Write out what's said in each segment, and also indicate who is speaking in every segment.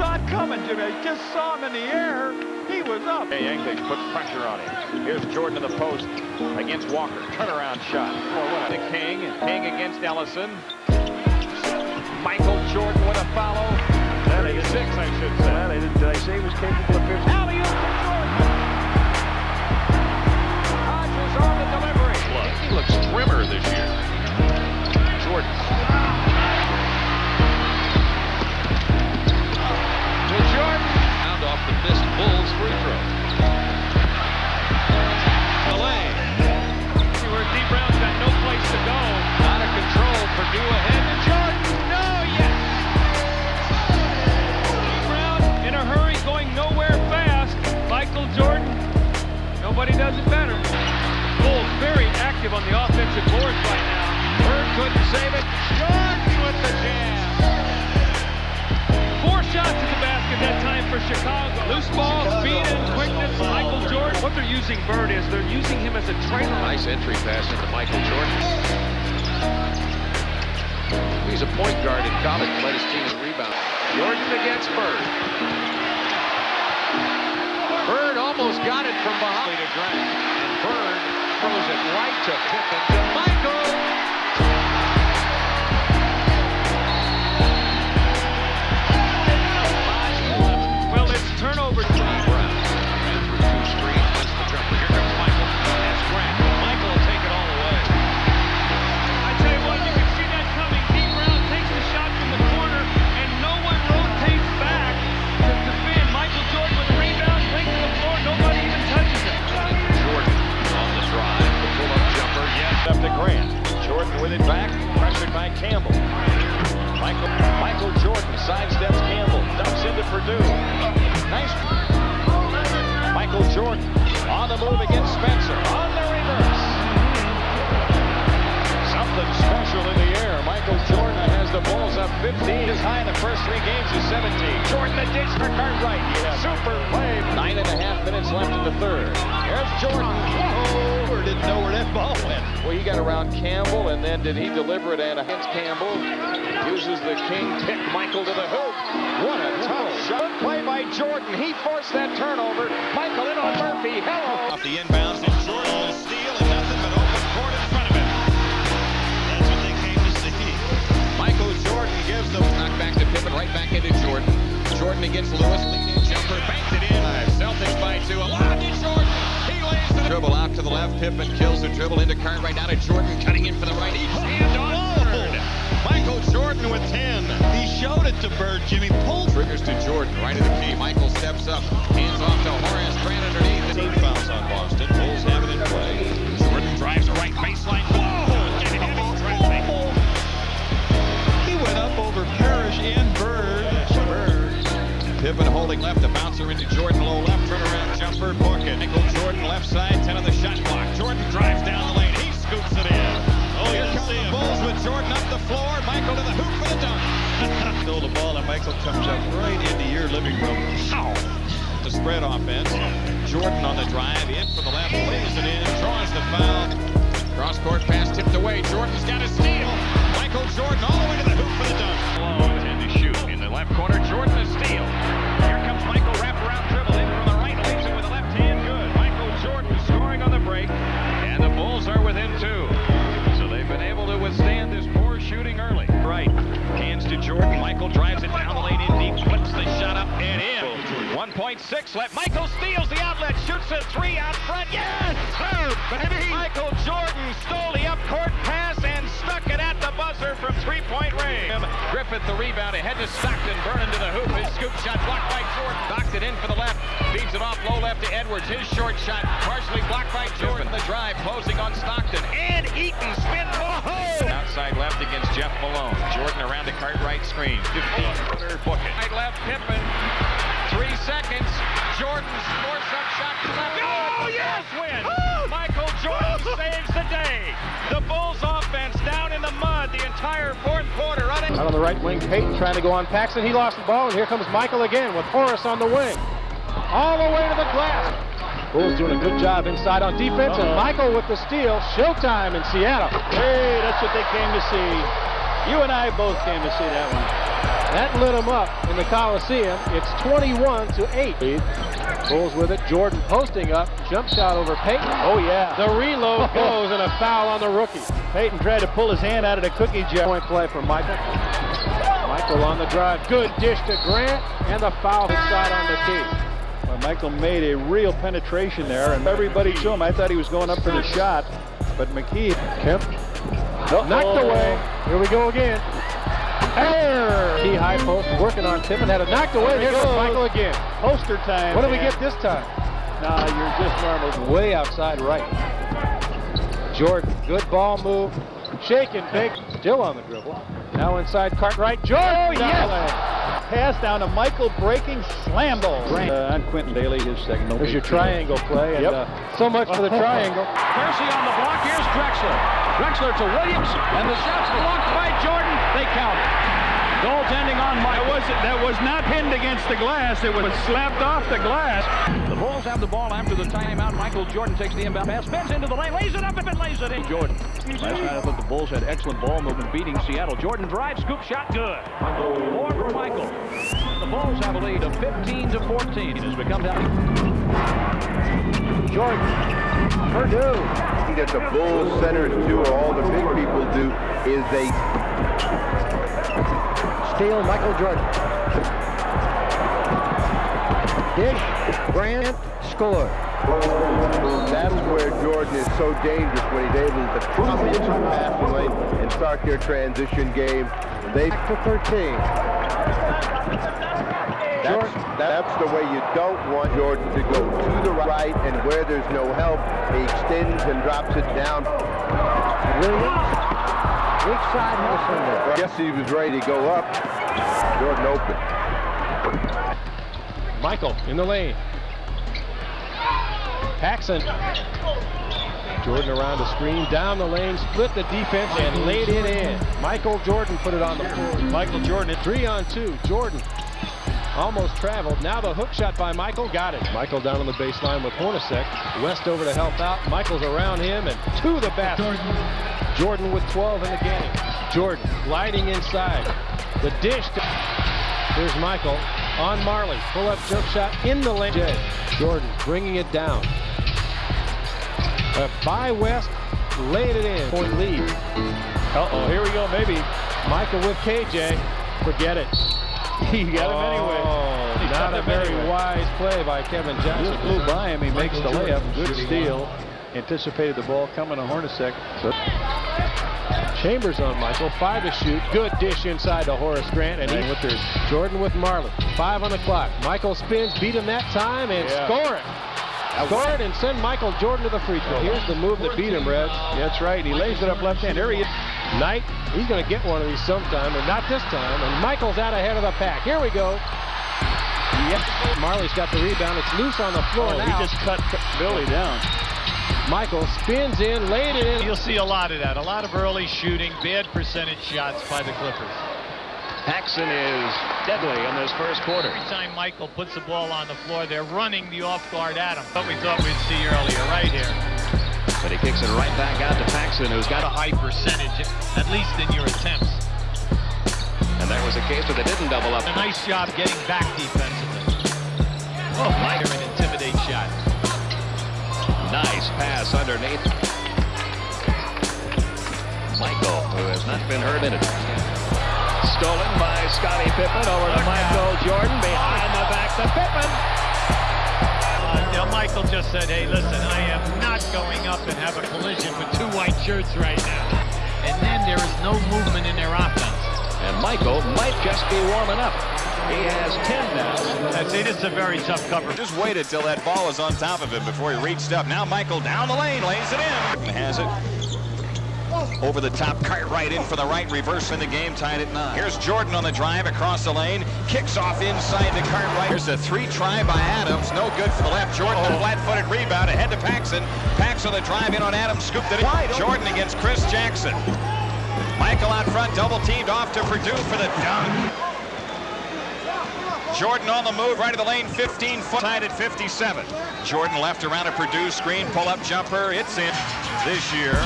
Speaker 1: saw it coming, Jimmy. I just saw him in the air. He was up.
Speaker 2: Hey, Yankees puts pressure on him. Here's Jordan to the post against Walker. Turnaround shot. For what? To King. King against Ellison. Michael Jordan with a follow. 36, I should say.
Speaker 1: Well, they did, did I say he was capable of 50?
Speaker 2: Alley-oop to Jordan. Hodges on the delivery.
Speaker 3: He looks trimmer this year. Jordan.
Speaker 2: Jordan.
Speaker 3: Pound off the missed Bulls free throw.
Speaker 4: See where Dee Brown's got no place to go.
Speaker 2: Out of control. Perdue ahead to Jordan. No, yes.
Speaker 4: Dee Brown in a hurry, going nowhere fast. Michael Jordan, nobody does it better. Bulls very active on the offensive boards right now.
Speaker 2: Bird couldn't save it. Jordan with the jam.
Speaker 4: Shots at the basket that time for Chicago. Loose ball, speed and quickness. Michael Jordan. What they're using Bird is they're using him as a trailer.
Speaker 3: Nice entry pass into Michael Jordan. He's a point guard in college, led his team in rebound. Jordan against Bird. Bird almost got it from behind. And Bird throws it right to Pippen to Michael.
Speaker 4: Jordan.
Speaker 2: He forced that turnover. Michael in on Murphy. Hello.
Speaker 5: Off the inbounds, and Jordan with steal and nothing but open court in front of him. That's what they came to see.
Speaker 2: Michael Jordan gives the knock back to Pippen, right back into Jordan. Jordan against Lewis, leading jumper, banked it in. Celtics by two. Alonzo Jordan. He lays the dribble out to the left. Pippen kills the dribble into Cartwright. Down to Jordan, cutting in for the right. Each hand on.
Speaker 5: Michael Jordan with 10. Showed it to Bird. Jimmy pulled.
Speaker 2: Triggers to Jordan, right of the key. Michael steps up, hands off to Horace Grant underneath.
Speaker 5: Team fouls on Boston. Bulls have it in play. Jordan drives the right baseline. Whoa! He went up over Parrish and Bird. Bird.
Speaker 2: Pippen holding left, the bouncer into Jordan, low left, turnaround jumper, Borka, nickel Jordan, left side, 10
Speaker 6: comes up right into your living room. Ow! The spread offense. Jordan on the drive, in from the left, lays it in, draws the foul.
Speaker 2: Cross court pass tipped away. Jordan's got a steal. Michael Jordan all the way to the hoop for the dunk.
Speaker 1: Malone and to shoot in the left corner. Jordan a steal. Here comes Michael wraparound dribble in from the right, leaves it with the left hand. Good. Michael Jordan scoring on the break, and the Bulls are within two. So they've been able to withstand to Jordan. Michael drives it down the lane in deep, flips the shot up and in. 1.6 left. Michael steals the outlet, shoots a three out front. Yes! Michael Jordan stole the up court pass and stuck it at the buzzer from range.
Speaker 2: Griffith the rebound ahead to Stockton. Burning to the hoop. His scoop shot blocked by Jordan. Knocked it in for the left. Feeds it off low left to Edwards. His short shot partially blocked by Jordan. The drive closing on Stockton.
Speaker 1: And Eaton spin. Oh!
Speaker 2: Outside left against Jeff Malone. Jordan around the Cartwright screen. 15. Book it.
Speaker 1: Right left, Pippen.
Speaker 2: Three seconds. Jordan's force-up shot to left.
Speaker 1: Oh, yes, win! Oh! Michael Jordan oh! saves the day. The Bulls offense entire fourth quarter. Running.
Speaker 7: Out on the right wing, Payton trying to go on Paxson. He lost the ball, and here comes Michael again with Horace on the wing. All the way to the glass. Bulls doing a good job inside on defense, and uh-huh. Michael with the steal. Showtime in Seattle.
Speaker 5: Hey, that's what they came to see. You and I both came to see that one.
Speaker 7: That lit him up in the Coliseum. It's 21 to 8. Bulls with it. Jordan posting up. Jump shot over Payton.
Speaker 5: Oh, yeah.
Speaker 7: The reload goes and a foul on the rookie.
Speaker 5: Payton tried to pull his hand out of the cookie jar.
Speaker 7: Point play for Michael. Michael on the drive. Good dish to Grant. And the foul inside on the tee.
Speaker 5: Well, Michael made a real penetration there, and everybody to him. I thought he was going up for the shot, but McKey.
Speaker 7: Kemp. Knocked oh. away. Here we go again. Error. Key high post working on Tippin. Had it knocked away.
Speaker 5: There
Speaker 7: Here goes
Speaker 5: goes.
Speaker 7: Michael again.
Speaker 5: Poster time.
Speaker 7: What do we get this time?
Speaker 5: Nah, you're just normal.
Speaker 7: Way outside right. Jordan, good ball move. Shaking big. Still on the dribble. Now inside Cartwright. Jordan.
Speaker 5: Oh,
Speaker 7: down
Speaker 5: yes. Pass down to Michael breaking slam ball. Uh, on Quintin Dailey, his second. No
Speaker 7: There's your
Speaker 5: deal.
Speaker 7: triangle play. And
Speaker 5: Yep.
Speaker 7: uh, so much for the triangle.
Speaker 1: Kersey on the block. Here's Drexler. Drexler to Williams. And the shot's blocked by Jordan. They count it. Goaltending on Mike.
Speaker 5: That wasn't. That was not pinned against the glass. It was slapped off the glass.
Speaker 1: The Bulls have the ball after the timeout. Michael Jordan takes the inbound pass, spins into the lane, lays it up and lays it in. Jordan. Last night I thought the Bulls had excellent ball movement, beating Seattle. Jordan drives, scoop shot, good. More for Michael. The Bulls have a lead of 15 to 14 as we come down.
Speaker 7: Jordan. Perdue.
Speaker 8: Thing that the Bulls centers do, or all the big people do, is they
Speaker 7: Steal Michael Jordan. Dish. Grant. Score.
Speaker 8: That's where Jordan is so dangerous when he's able to come into the passing lane and start their transition game. They
Speaker 7: Back to 13.
Speaker 8: That's, that's the way you don't want Jordan to go to the right and where there's no help, he extends and drops it down.
Speaker 7: Williams. Weak side Hellsender.
Speaker 8: Guess he was ready to go up. Jordan open.
Speaker 7: Michael in the lane. Paxson. Jordan around the screen, down the lane, split the defense, and laid it in. Michael Jordan put it on the floor. Michael Jordan at three on two. Jordan almost traveled. Now the hook shot by Michael, got it. Michael down on the baseline with Hornacek. West over to help out. Michael's around him and to the basket. Jordan with 12 in the game. Jordan gliding inside. The dish. To Here's Michael on Majerle. Pull up jump shot in the lane. Jordan bringing it down. Uh, by West, laid it in. Point lead.
Speaker 5: Uh-oh, here we go, maybe.
Speaker 7: Michael with KJ. Forget it.
Speaker 5: He got him anyway.
Speaker 7: Oh,
Speaker 5: He
Speaker 7: not a very
Speaker 5: anyway.
Speaker 7: wise play by Kevin Johnson.
Speaker 5: Just blew by him. He makes the
Speaker 7: Michael
Speaker 5: layup. Good steal. Anticipated the ball coming to Hornacek.
Speaker 7: Chambers on Michael. Five to shoot. Good dish inside to Horace Grant. And he with their Jordan with Majerle. Five on the clock. Michael spins, beat him that time, and
Speaker 5: Yeah.
Speaker 7: score it. Score and send Michael Jordan to the free throw. Here's the move that beat him, Reds.
Speaker 5: That's right. He lays it up left hand. There he is.
Speaker 7: Knight, he's going to get one of these sometime, but not this time. And Michael's out ahead of the pack. Here we go. Yep. Majerle's got the rebound. It's loose on the floor
Speaker 5: Oh,
Speaker 7: now.
Speaker 5: he just cut Billy down.
Speaker 7: Michael spins in, laid it in.
Speaker 9: You'll see a lot of that. A lot of early shooting, bad percentage shots by the Clippers.
Speaker 3: Paxson is deadly in this first quarter.
Speaker 9: Every time Michael puts the ball on the floor, they're running the off guard at him. What we thought we'd see earlier, right here.
Speaker 3: But he kicks it right back out to Paxson, who's got
Speaker 9: A high percentage, at least in your attempts.
Speaker 3: And there was a case where they didn't double up.
Speaker 9: A nice job getting back defensively. Oh, Mike, an intimidate shot.
Speaker 3: Nice pass underneath. Michael, who has not been hurt in it. Stolen by Scottie Pippen over to Michael Jordan. Behind the back to Pippen.
Speaker 9: Uh, you know, Michael just said, hey, listen, I am not going up and have a collision with two white shirts right now. And then there is no movement in their offense.
Speaker 3: And Michael might just be warming up. He has 10 now.
Speaker 9: I see, this is a very tough cover.
Speaker 2: Just waited till that ball was on top of him before he reached up. Now Michael down the lane, lays it in. Has it. Over the top, Cartwright in for the right, reversing the game, tied at nine. Here's Jordan on the drive across the lane, kicks off inside to Cartwright. Here's a three try by Adams, no good for the left. Jordan, a oh. flat-footed rebound ahead to Paxson. Paxson the drive in on Adams, scooped it in. Jordan against Chris Jackson. Michael out front, double teamed off to Perdue for the dunk. Jordan on the move, right of the lane, 15 foot, tied at 57. Jordan left around a Perdue screen, pull up jumper, it's in this year.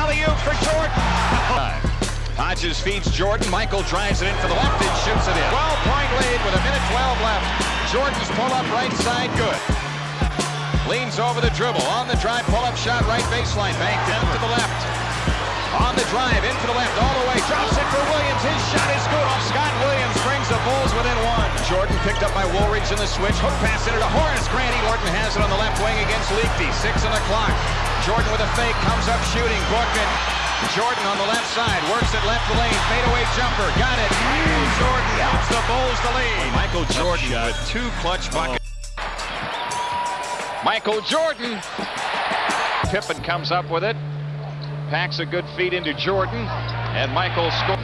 Speaker 2: Alley-oop for Jordan. Hodges feeds Jordan, Michael drives it in for the left and shoots it in. 12-point lead with a minute 12 left. Jordan's pull up right side, good. Leans over the dribble, on the drive, pull up shot, right baseline, banked in to the left. On the drive, into the left, all the way, drops it for Williams. His shot is good. Scott Williams brings the Bulls within one. Jordan picked up by Woolridge in the switch. Hook pass into to Horace Grant. Jordan has it on the left wing against Leakey. Six on the clock. Jordan with a fake, comes up shooting. Bookman. Jordan on the left side, works it left lane, fadeaway jumper, got it. Michael Jordan gives the Bulls the lead. Michael Jordan with two clutch buckets. Oh. Michael Jordan. Pippen comes up with it. Packs a good feed into Jordan, and Michael scores.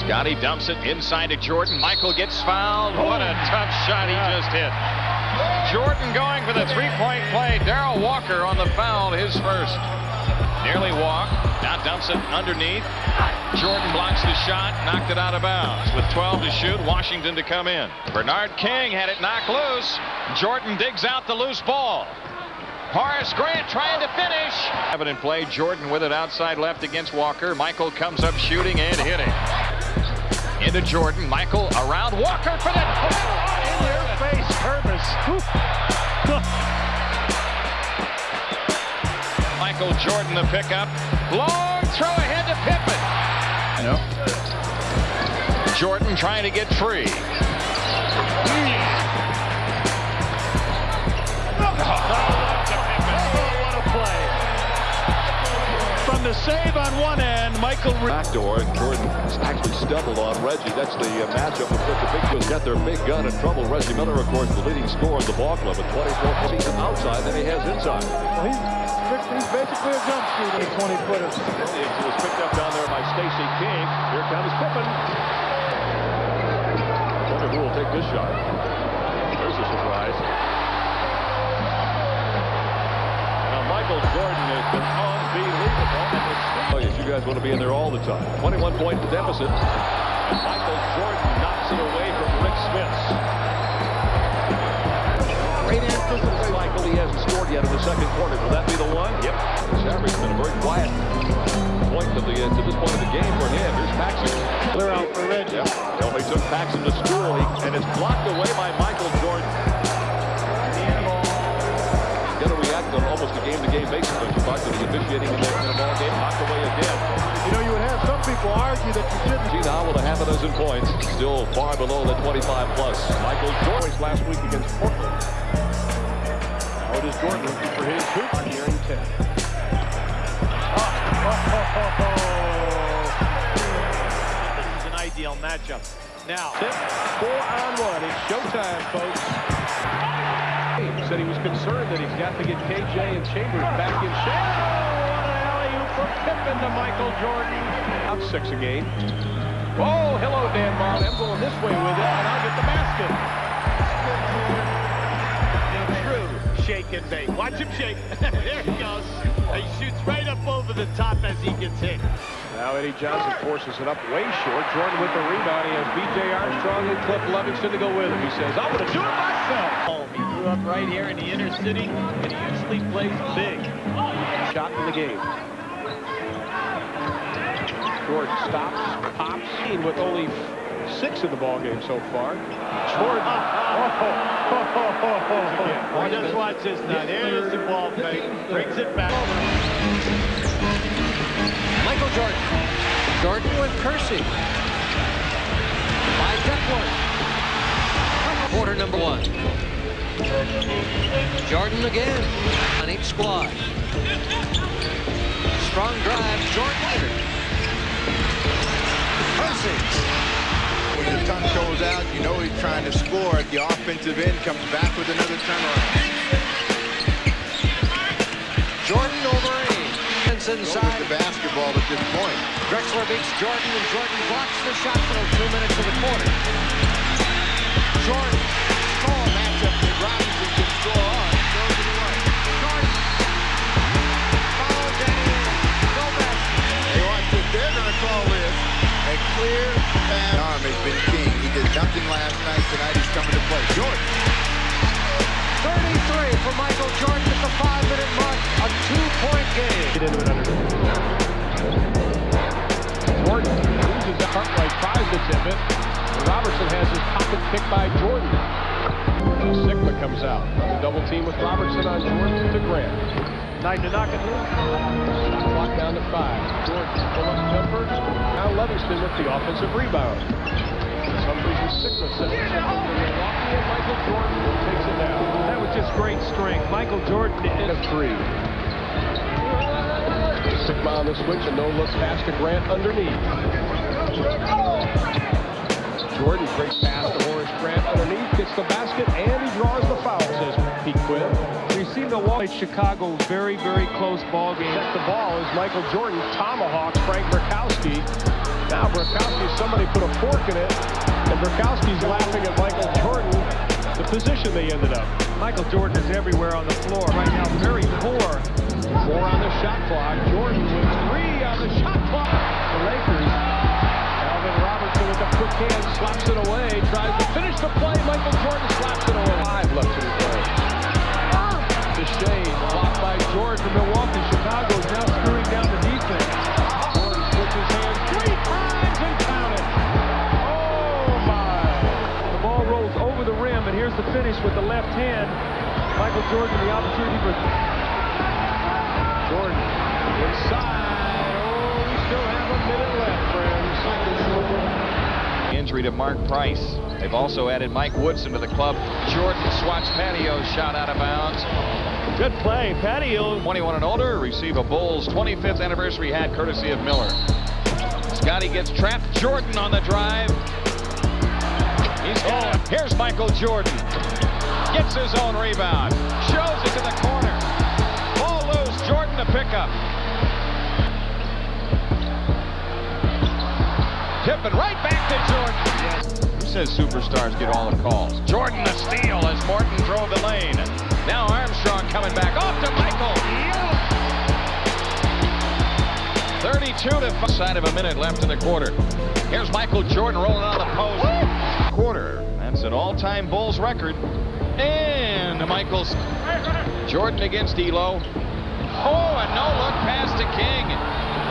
Speaker 2: Scotty dumps it inside to Jordan. Michael gets fouled. What a tough shot he just hit. Jordan going for the three-point play. Darrell Walker on the foul, his first. Nearly walk. Now dumps it underneath. Jordan blocks the shot, knocked it out of bounds. With 12 to shoot, Washington to come in. Bernard King had it knocked loose. Jordan digs out the loose ball. Horace Grant trying to finish. Have it play. Jordan with it outside left against Walker. Michael comes up shooting and hitting. Into Jordan. Michael around Walker for the
Speaker 5: In your face, Purvis.
Speaker 3: Michael Jordan the pickup. Long throw ahead to Pippen. Jordan trying to get free. Mm.
Speaker 5: Oh, What a play. From the save on one end, Michael...
Speaker 10: backdoor, and Jordan actually stumbled on Reggie. That's the uh, matchup with such a big who's got their big gun in trouble. Reggie Miller, of course, the leading scorer in the ball club with 24 points outside than he has inside.
Speaker 5: He's, he's basically a jump shooter, a 20-footer.
Speaker 10: It was picked up down there by Stacey King. Here comes Pippen. Wonder who will take this shot. There's a surprise. Now Michael Jordan has been unbelievable. Oh, yes, you guys want to be in there all the time. 21 point deficit. And Michael Jordan knocks it away from Rik Smits. Great emphasis cycle. He hasn't scored yet in the second quarter. Will that be the one? Yep. Shabry's been a very quiet point to, the, uh, to this point of the game for him. Here's Paxson.
Speaker 5: Clear out for Reggie.
Speaker 10: Yep. Well, he took Paxson to school, and it's blocked away by Michael Jordan. He's going to react on almost a game-to-game basis, don't you, Buck, to the officiating in the, in the ball game. Knocked away again.
Speaker 5: You know, you would have some people argue that you shouldn't.
Speaker 10: See now with a half a dozen points, still far below the 25 plus. Michael Jordan
Speaker 5: last week against Portland. Now it is Jordan looking for his hoop here in 10.
Speaker 9: This is an ideal matchup. Now,
Speaker 5: Four on one. It's showtime, folks. He said he was concerned that he's got to get KJ and Chambers back in shape. Pippen to Michael Jordan. Out six a game. Oh, hello, Dan Majerle. I'm going this way with it, and I'll get the basket.
Speaker 9: true shake and bake. Watch him shake. there he goes. He shoots right up over the top as he gets hit.
Speaker 7: Now Eddie Johnson forces it up way short. Jordan with the rebound. He has B.J. Armstrong and Cliff Levingston to go with him. He says, I'm going to do it myself.
Speaker 5: Oh, he grew up right here in the inner city, and he usually plays big.
Speaker 7: Shot in the game. Jordan stops, pops, and with only six in the ball game so far. Jordan.
Speaker 5: Oh, just watch this now. There's the ball fake. Brings it back.
Speaker 3: Michael Jordan. Jordan with Kersey. By Duckworth. Quarter number one. Jordan again on each squad. Strong drive. Jordan.
Speaker 11: When the tongue goes out, you know he's trying to score at the offensive end, comes back with another turnaround.
Speaker 3: Jordan over eight. It's
Speaker 11: Go
Speaker 3: inside.
Speaker 11: the basketball at this point.
Speaker 3: Drexler beats Jordan, and Jordan blocks the shot for two minutes of the quarter. Jordan.
Speaker 11: Clear pass. Arm has been king. He did nothing last night. Tonight he's coming to play. Jordan.
Speaker 3: 33 for Michael Jordan at the five-minute mark. A two-point game.
Speaker 7: Get into it under. Jordan loses the Cartwright tries to tip it. Robertson has his pocket picked by Jordan. Sikma comes out. The double team with Robertson on Jordan to Grant. Nine to knock it loose. Clock down to five. Jordan pull up jumper. Now Levingston with the offensive rebound. For some reason Sikma sets it up for Milwaukee and Michael Jordan takes it down.
Speaker 4: That was just great strength. Michael Jordan
Speaker 7: And a three. Sikma on the switch, a no-look pass to Grant underneath. Jordan breaks pass to Horace Grant underneath, gets the basket, and he draws the foul, says Pete Quinn.
Speaker 4: See Milwaukee, Chicago, very, very close ball game.
Speaker 7: The ball is Michael Jordan, tomahawks Frank Brickowski. Now Brickowski, somebody put a fork in it, and Brickowski's laughing at Michael Jordan, the position they ended up.
Speaker 4: Michael Jordan is everywhere on the floor right now. Very poor.
Speaker 7: Four on the shot clock. Jordan with three on the shot clock. The Lakers. Alvin Robertson with the quick hand slaps it away. Tries to finish the play. Michael Jordan slaps it away. Five left Jordan from Milwaukee. Chicago is now screwing down the defense. Jordan switches hands three times and count it. Oh my!
Speaker 4: The ball rolls over the rim, and here's the finish with the left hand. Michael Jordan, the opportunity for
Speaker 7: Jordan inside. Oh, we still have a minute left, friends.
Speaker 2: Injury to Mark Price. They've also added Mike Woodson to the club. Jordan swats Patio shot out of bounds.
Speaker 4: Good play. Patio
Speaker 2: 21 and older receive a Bulls 25th anniversary hat courtesy of Miller. Scotty gets trapped. Jordan on the drive. He's. Here's Michael Jordan. Gets his own rebound. Shows it to the corner. Ball loose. Jordan to pick up. Tipping right back to Jordan. Who says superstars get all the calls? Jordan the steal as Morton drove the lane. Now Armstrong coming back off to Michael. 32 to. Side of a minute left in the quarter. Here's Michael Jordan rolling on the post. Quarter. That's an all-time Bulls record. And Michael's Jordan against Ehlo. Oh, a no-look pass to King.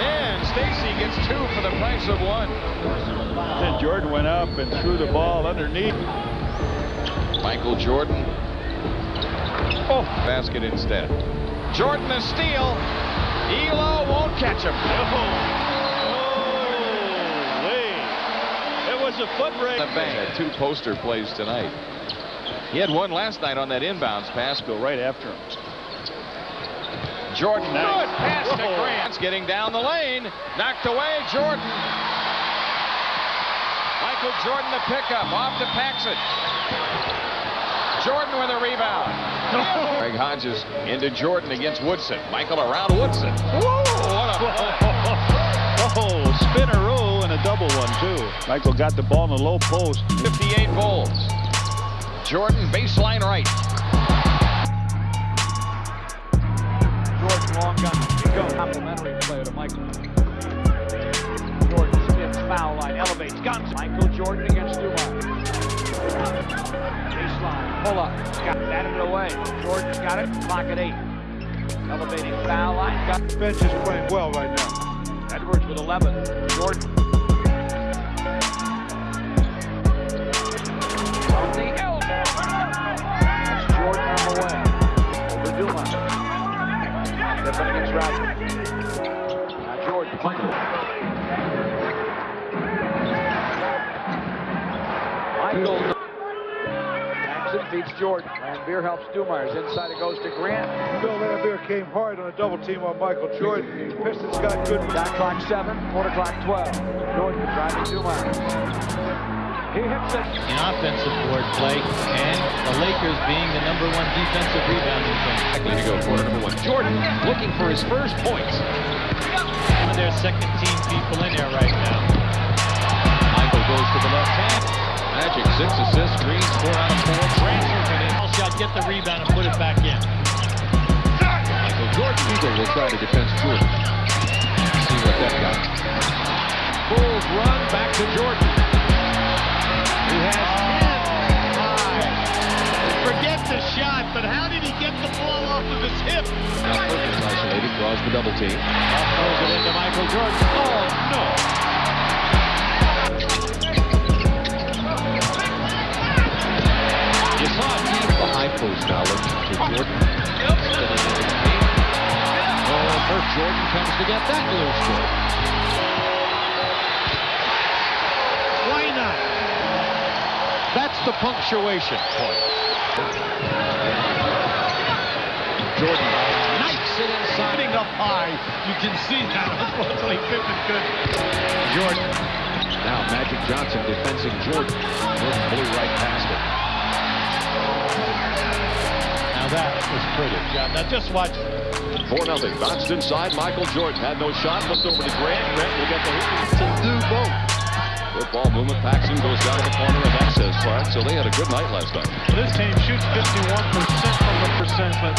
Speaker 2: And Stacey gets two for the price of one.
Speaker 5: Then Jordan went up and threw the ball underneath.
Speaker 2: Michael Jordan. Oh, basket instead. Jordan a steal. Ehlo won't catch him.
Speaker 5: It was a foot race.
Speaker 2: The bank. Two poster plays tonight. He had one last night on that inbounds pass.
Speaker 5: Go right after him.
Speaker 2: Jordan,
Speaker 5: Nice.
Speaker 2: good pass to Grant. Getting down the lane. Knocked away, Jordan. Michael Jordan the pickup. Off to Paxson. Jordan with a rebound. Craig Hodges into Jordan against Woodson. Michael around Woodson. Whoa, what a play.
Speaker 5: Oh, spinneroo and a double one, too. Michael got the ball in the low post.
Speaker 2: 58 Bulls. Jordan baseline right.
Speaker 4: Jordan long gun. Go. Complimentary player to Michael.
Speaker 12: Jordan spins foul line, elevates, guns. Michael Jordan against Dumars. Pull up, got batted it away. Jordan's got it, clock at eight. Elevating foul line, got
Speaker 13: bench is playing well right now.
Speaker 12: Edwards with 11. Jordan. Jackson feeds Jordan. Laimbeer helps Dumars. Inside it goes to Grant.
Speaker 13: Bill Laimbeer came hard on a double team on Michael Jordan. Pistons got good.
Speaker 12: Shot clock seven, quarter clock 12. Jordan driving Dumars. He hits it.
Speaker 9: In offensive board play, and the Lakers being the number one defensive rebounding team.
Speaker 10: Likely to go quarter number one. Jordan looking for his first points.
Speaker 9: One of their second team people in there right now.
Speaker 10: Michael goes to the left hand. Magic six assists, Green four out of four. Transfers it in.
Speaker 9: Shot, get the rebound and put it back in.
Speaker 10: Michael Jordan Eagle will try to defend Jordan. See what that got. Bulls run back to Jordan. He has 10.
Speaker 9: Forget the shot, but how did he get the ball off of his hip?
Speaker 10: Now Perkins isolated, draws the double team.
Speaker 9: Throws it into Michael Jordan. Oh, no.
Speaker 10: Post now to Jordan. Spinning into the paint. Oh, first Jordan comes to get that little score.
Speaker 9: Why not?
Speaker 10: That's the punctuation point. Jordan knifes it inside.
Speaker 9: Up high, you can see that. Unfortunately, Pippen could.
Speaker 10: Jordan. Now Magic Johnson defending Jordan. Jordan blew right past it.
Speaker 9: That was pretty. Yeah, now just watch.
Speaker 10: 4 nothing. Bounced inside. Michael Jordan had no shot. Flipped over to Grant. Grant will get the hoop. To do both. Good ball movement. Paxson goes down to the corner of Access Park. So they had a good night last night.
Speaker 13: Well, this team shoots 51% from the percent, but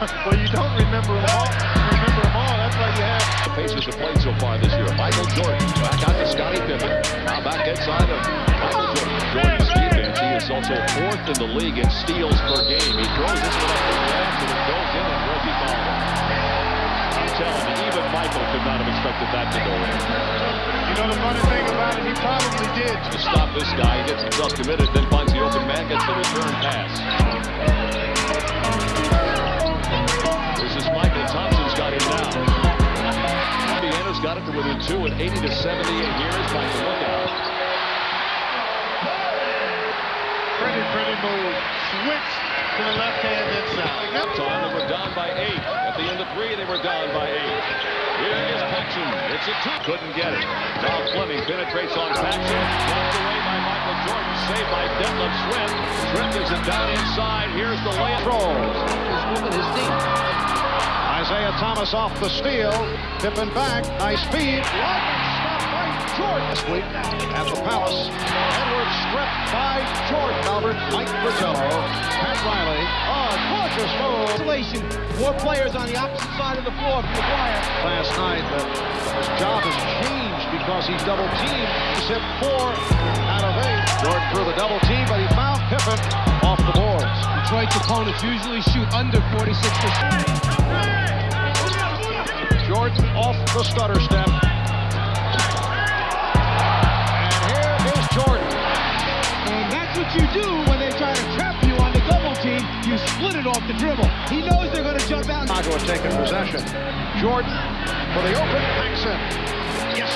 Speaker 13: well, you don't remember them all. Remember them all. That's why you have.
Speaker 10: The Pacers have played so far this year. Michael Jordan back out to Scottie Pippen. Now back inside of Michael Jordan. Jordan's defense. He is also fourth in the league in steals per game. He to go in.
Speaker 13: You know the funny thing about it, he probably did.
Speaker 10: To stop this guy, he gets himself committed, then finds the open man, gets the return pass. This is Michael Thompson's got him now. Indiana's got it to within two at 80 to 70, and here is Michael. Look out.
Speaker 13: Pretty, pretty move. Switch to the left hand inside.
Speaker 10: Time they were down by eight. At the end of three, they were down by eight. Here is Paxson. It's a two. Couldn't get it. Tom Fleming penetrates on Paxson. Knocked away by Michael Jordan. Saved by Detlef Schrempf. Schrempf is it down inside. Here's the layup. Trolls. His woman, his team.
Speaker 14: Isiah Thomas off the steal. Tipping back. Nice feed. By Jordan. This week at the Palace. Edwards stripped by Jordan. Albert, Mike Fratello, Pat Riley. Oh, gorgeous move.
Speaker 15: Isolation. More players on the opposite side of the floor from McGuire.
Speaker 14: Last night, but his job has changed because he's double teamed. He's hit four out of eight. Jordan threw the double team, but he found Pippen off the boards.
Speaker 15: Detroit's opponents usually shoot under 46%.
Speaker 14: Jordan off the stutter step.
Speaker 15: What you do when they try to trap you on the double team. You split it off the dribble. He knows they're going to jump out.
Speaker 14: Chicago had taken possession. Jordan for the open Paxson. Yes.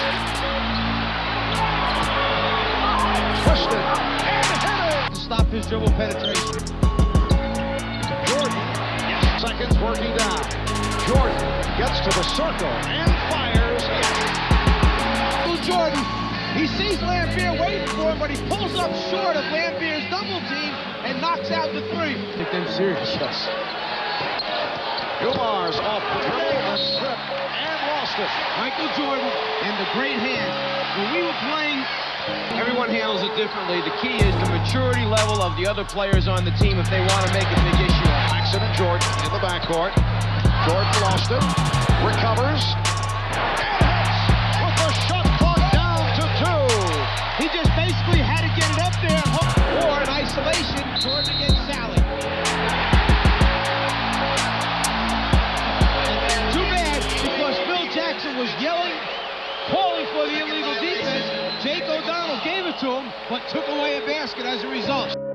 Speaker 14: Twisted and hit
Speaker 15: To stop his dribble penetration.
Speaker 14: Jordan. Yes. Seconds working down. Jordan gets to the circle and fires.
Speaker 15: Michael Jordan. He sees Laimbeer waiting for him, but he pulls up short of Laimbeer's double team and knocks out the three.
Speaker 14: Take them serious, yes. Dumars off the dribble, a strip, and lost it.
Speaker 15: Michael Jordan and the great hands. When we were playing, everyone handles it differently. The key is the maturity level of the other players on the team if they want to make a big issue of it.
Speaker 14: And Jordan in the backcourt. Jordan lost it, recovers,
Speaker 15: He just basically had to get it up there and hook. Or in isolation, Jordan against Salley. Too bad because Phil Jackson was yelling, calling for the illegal defense. Jake O'Donnell gave it to him, but took away a basket as a result.